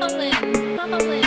probably, probably.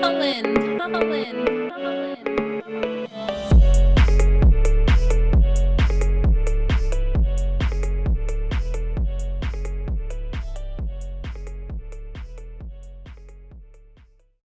Holland, Holland,